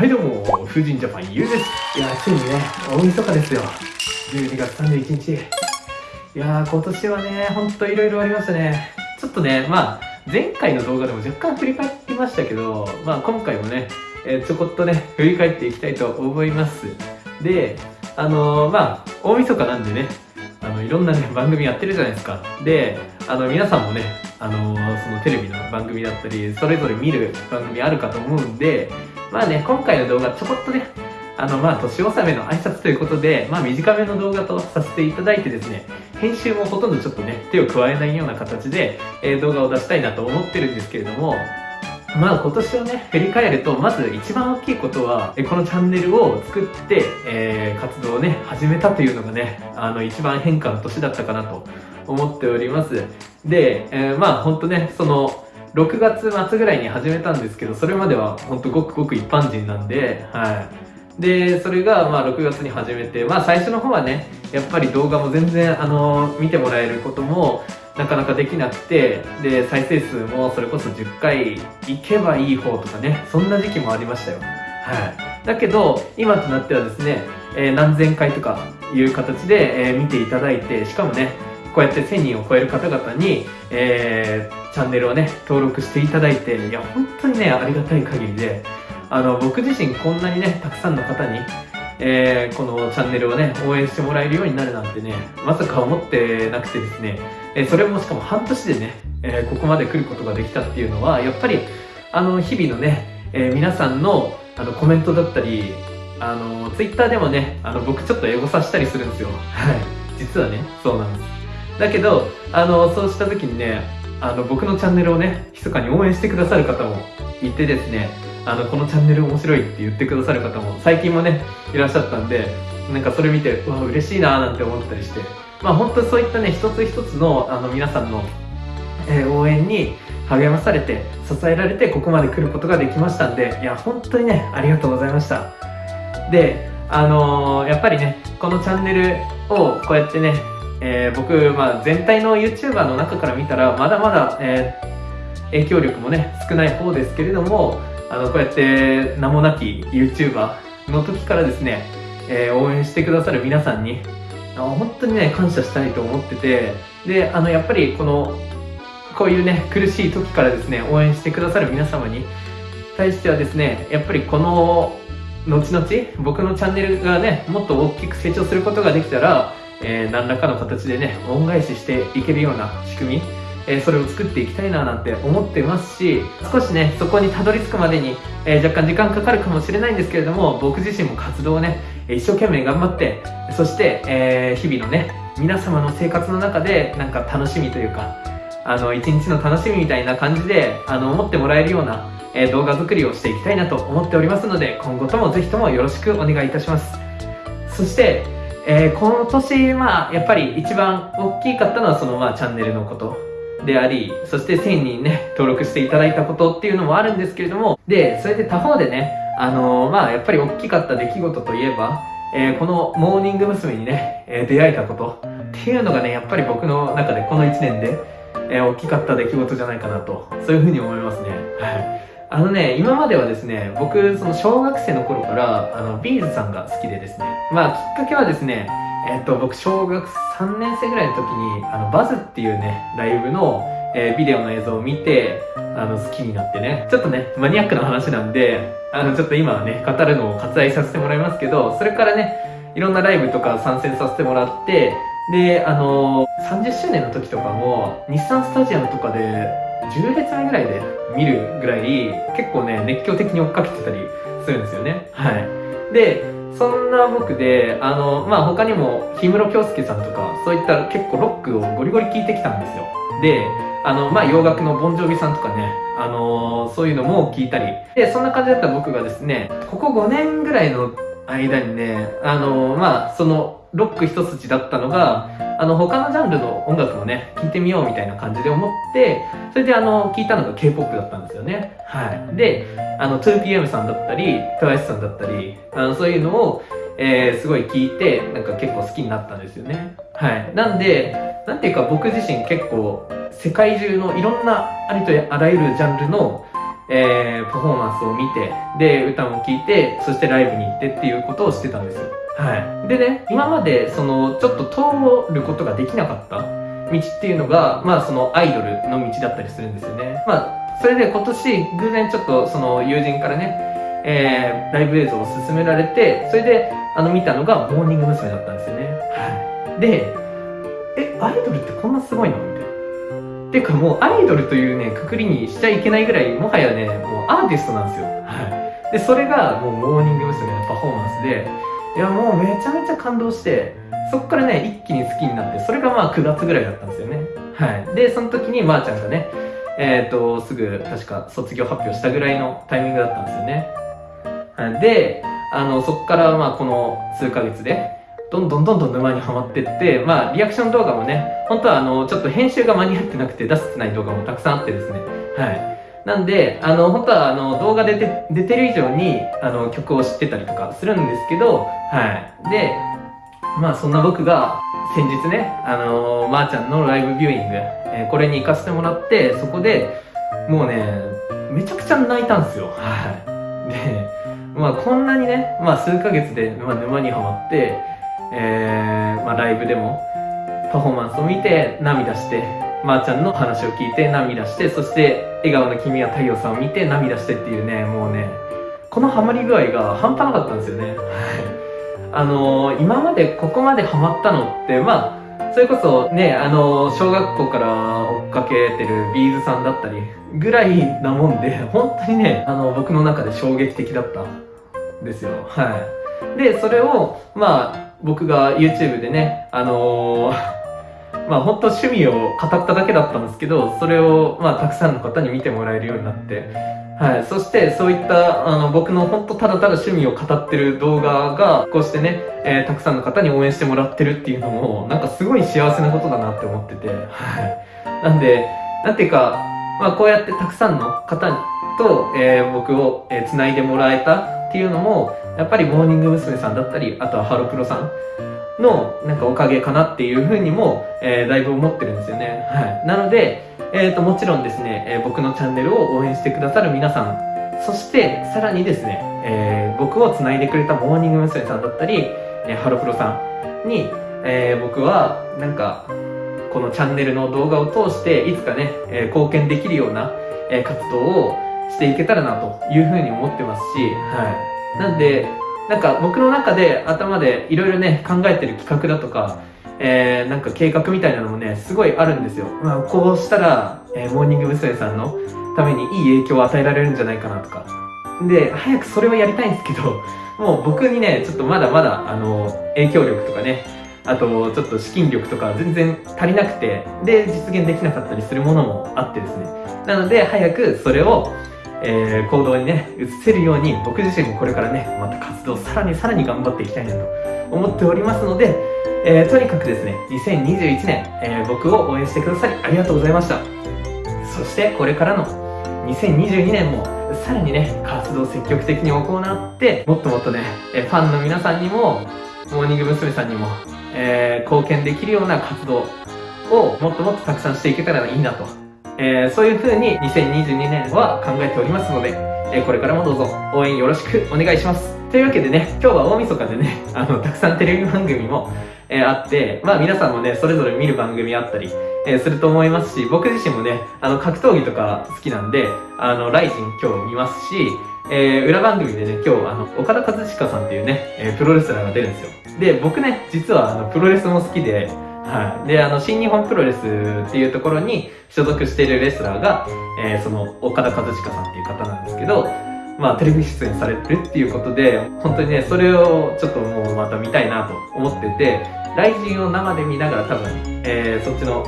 はいどうも、風神ジャパンゆうです。いやー、ついにね、大晦日ですよ。12月31日。いやー、今年はね、ほんといろいろありましたね。ちょっとね、まあ、前回の動画でも若干振り返りましたけど、まあ今回もね、えー、ちょこっとね、振り返っていきたいと思います。で、あのー、まあ、大晦日なんでね、あの、いろんなね、番組やってるじゃないですか。で、あの、皆さんもね、あのー、そのテレビの番組だったり、それぞれ見る番組あるかと思うんで、まあね、今回の動画ちょこっとね、あの、まあ、年納めの挨拶ということで、まあ、短めの動画とさせていただいてですね、編集もほとんどちょっとね、手を加えないような形で、えー、動画を出したいなと思ってるんですけれども、まあ今年をね、振り返ると、まず一番大きいことは、このチャンネルを作って、えー、活動をね、始めたというのがね、あの、一番変化の年だったかなと思っております。で、えー、まあ本当ね、その、6月末ぐらいに始めたんですけど、それまでは本当ごくごく一般人なんで、はい。で、それがまあ6月に始めて、まあ最初の方はね、やっぱり動画も全然あの、見てもらえることもなかなかできなくて、で、再生数もそれこそ10回いけばいい方とかね、そんな時期もありましたよ。はい。だけど、今となってはですね、えー、何千回とかいう形で、えー、見ていただいて、しかもね、こうやって1000人を超える方々に、えー、チャンネルをね、登録していただいて、いや、本当にね、ありがたい限りで、あの、僕自身こんなにね、たくさんの方に、えー、このチャンネルをね、応援してもらえるようになるなんてね、まさか思ってなくてですね、えー、それもしかも半年でね、えー、ここまで来ることができたっていうのは、やっぱり、あの、日々のね、え皆さんのあのコメントだったり、あの、ツイッターでもね、あの、僕ちょっとエゴさしたりするんですよ。はい。実はね、そうなんです。だけど、あの、そうした時にね、あの、僕のチャンネルをね、密かに応援してくださる方もいてですね、あの、このチャンネル面白いって言ってくださる方も最近もね、いらっしゃったんで、なんかそれ見て、うわ、嬉しいなーなんて思ったりして、まあ本当そういったね、一つ一つの、あの、皆さんの、えー、応援に励まされて、支えられて、ここまで来ることができましたんで、いや、本当にね、ありがとうございました。で、あのー、やっぱりね、このチャンネルをこうやってね、えー、僕、まあ、全体の YouTuber の中から見たらまだまだ、えー、影響力もね少ない方ですけれどもあのこうやって名もなき YouTuber の時からですね、えー、応援してくださる皆さんに本当にね感謝したいと思っててであのやっぱりこのこういうね苦しい時からですね応援してくださる皆様に対してはですねやっぱりこの後々僕のチャンネルがねもっと大きく成長することができたらえー、何らかの形でね、恩返ししていけるような仕組み、えー、それを作っていきたいななんて思ってますし、少しね、そこにたどり着くまでに、えー、若干時間かかるかもしれないんですけれども、僕自身も活動をね、一生懸命頑張って、そして、え日々のね、皆様の生活の中で、なんか楽しみというか、あの、一日の楽しみみたいな感じで、あの、思ってもらえるような、え動画作りをしていきたいなと思っておりますので、今後ともぜひともよろしくお願いいたします。そして、えー、今年、まあ、やっぱり一番大きかったのは、その、まあ、チャンネルのことであり、そして1000人ね、登録していただいたことっていうのもあるんですけれども、で、それで他方でね、あのー、まあ、やっぱり大きかった出来事といえば、えー、このモーニング娘。にね、え出会えたことっていうのがね、やっぱり僕の中でこの1年で、え大きかった出来事じゃないかなと、そういうふうに思いますね。はい。あのね、今まではですね、僕、その小学生の頃から、あの、ビーズさんが好きでですね、まあ、きっかけはですね、えっと、僕、小学3年生ぐらいの時に、あの、バズっていうね、ライブの、えー、ビデオの映像を見て、あの、好きになってね、ちょっとね、マニアックな話なんで、あの、ちょっと今はね、語るのを割愛させてもらいますけど、それからね、いろんなライブとか参戦させてもらって、で、あのー、30周年の時とかも、日産スタジアムとかで、10列目ぐらいで見るぐらい、結構ね、熱狂的に追っかけてたりするんですよね。はい。で、そんな僕で、あの、まあ、他にも、氷室京介さんとか、そういった結構ロックをゴリゴリ聴いてきたんですよ。で、あの、まあ、洋楽のボンジョビさんとかね、あのー、そういうのも聞いたり。で、そんな感じだった僕がですね、ここ5年ぐらいの間にね、あのー、まあ、その、ロック一筋だったのが、あの、他のジャンルの音楽もね、聴いてみようみたいな感じで思って、それであの、聞いたのが K-POP だったんですよね。はい。で、あの、2PM さんだったり、TWICE さんだったり、あの、そういうのを、えー、すごい聞いて、なんか結構好きになったんですよね。はい。なんで、なんていうか僕自身結構、世界中のいろんなありとあらゆるジャンルの、えー、パフォーマンスを見て、で、歌も聴いて、そしてライブに行ってっていうことをしてたんですよ。はい。でね、今まで、その、ちょっと通ることができなかった道っていうのが、まあ、そのアイドルの道だったりするんですよね。まあ、それで今年、偶然ちょっと、その、友人からね、えー、ライブ映像を勧められて、それで、あの、見たのが、モーニング娘。だったんですよね。はい。で、え、アイドルってこんなすごいの？みたいな。ていうかもうアイドルというね、くくりにしちゃいけないぐらい、もはやね、もうアーティストなんですよ。はい。で、それがもうモーニング娘。のパフォーマンスで、やもうめちゃめちゃ感動して、そっからね、一気に好きになって、それがまあ9月ぐらいだったんですよね。はい。で、その時にまーちゃんがね、えっ、と、すぐ確か卒業発表したぐらいのタイミングだったんですよね。はい。で、あの、そっからまあこの数ヶ月で、どんどんどんどん沼にはまってって、まあ、リアクション動画もね、本当はあの、ちょっと編集が間に合ってなくて出せてない動画もたくさんあってですね。はい。なんで、あの、本当はあの、動画出て、出てる以上に、あの、曲を知ってたりとかするんですけど、はい。で、まあ、そんな僕が、先日ね、あのまー、あ、ちゃんのライブビューイング、えー、これに行かせてもらって、そこで、もうね、めちゃくちゃ泣いたんですよ。はい。で、まあ、こんなにね、まあ、数ヶ月で、まあ、沼にはまって、えー、まあ、ライブでもパフォーマンスを見て涙して、まー、あ、ちゃんの話を聞いて涙して、そして笑顔の君は太陽さんを見て涙してっていうね、もうね、このハマり具合が半端なかったんですよね。はい。あのー、今までここまでハマったのって、まあ、それこそね、あのー、小学校から追っかけてるビーズさんだったりぐらいなもんで、本当にね、あの、僕の中で衝撃的だったんですよ。はい。で、それを、まあ、僕が YouTube でね、あのーまあ本当趣味を語っただけだったんですけど、それをまあたくさんの方に見てもらえるようになって、はい。そしてそういったあの僕の本当ただただ趣味を語ってる動画が、こうしてね、えー、たくさんの方に応援してもらってるっていうのも、なんかすごい幸せなことだなって思ってて、はい。なんで、なんていうか、まあこうやってたくさんの方と、えー、僕を、えー、繋いでもらえたっていうのも、やっぱりモーニング娘。さんだったり、あとはハロプロさんのなんかおかげかなっていうふうにも、えー、だいぶ思ってるんですよね。はい。なので、えっ、ー、と、もちろんですね、えー、僕のチャンネルを応援してくださる皆さん、そしてさらにですね、えー、僕を繋いでくれたモーニング娘。さんだったり、えー、ハロプロさんに、えー、僕はなんか、このチャンネルの動画を通して、いつかね、えー、貢献できるような、えー、活動をしていけたらなというふうに思ってますし、はい。なんで、なんか僕の中で頭でいろいろね、考えてる企画だとか、えー、なんか計画みたいなのもね、すごいあるんですよ。まあ、こうしたら、えー、モーニング娘。さんのためにいい影響を与えられるんじゃないかなとか。で、早くそれをやりたいんですけど、もう僕にね、ちょっとまだまだ、あの、影響力とかね、あと、ちょっと資金力とか全然足りなくて、で、実現できなかったりするものもあってですね。なので、早くそれを、えー、行動にね、移せるように僕自身もこれからね、また活動さらにさらに頑張っていきたいなと思っておりますので、えー、とにかくですね、2021年、えー、僕を応援してくださりありがとうございました。そしてこれからの2022年もさらにね、活動積極的に行って、もっともっとね、えファンの皆さんにも、モーニング娘。さんにも、え貢献できるような活動をもっともっとたくさんしていけたらいいなとえー、そういう風に2022年は考えておりますので、えー、これからもどうぞ応援よろしくお願いします。というわけでね、今日は大晦日でね、あの、たくさんテレビ番組も、えー、あって、まあ皆さんもね、それぞれ見る番組あったり、えー、すると思いますし、僕自身もね、あの、格闘技とか好きなんで、あの、ライジン今日見ますし、えー、裏番組でね、今日、あの、岡田和親さんっていうね、え、プロレスラーが出るんですよ。で、僕ね、実は、あの、プロレスも好きで、はい。で、あの、新日本プロレスっていうところに所属しているレスラーが、えー、その、岡田和親さんっていう方なんですけど、まあ、テレビ出演されてるっていうことで、本当にね、それをちょっともうまた見たいなと思ってて、雷神を生で見ながら多分、えー、そっちの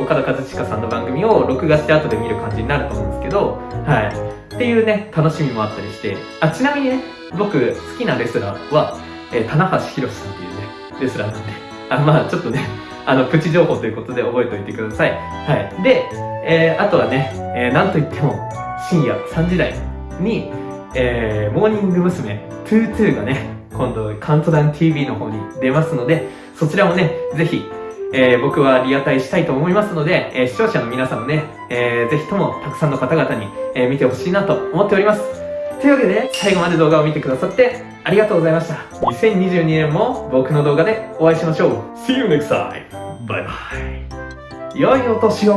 岡田和親さんの番組を録画して後で見る感じになると思うんですけど、はい。っていうね、楽しみもあったりして、あ、ちなみにね、僕好きなレスラーは、えー、棚橋宏さんっていうね、レスラーなんで、あ、まあちょっとね、あの、プチ情報ということで覚えておいてください。はい。で、えー、あとはね、えー、なんといっても、深夜3時台に、えー、モーニング娘。22がね、今度、カウントダウン TV の方に出ますので、そちらもね、ぜひ、えー、僕はリアタイしたいと思いますので、えー、視聴者の皆さんもね、えー、ぜひともたくさんの方々に、え見てほしいなと思っております。というわけで、最後まで動画を見てくださってありがとうございました。2022年も僕の動画でお会いしましょう。See you next time! バイバイ。良いお年を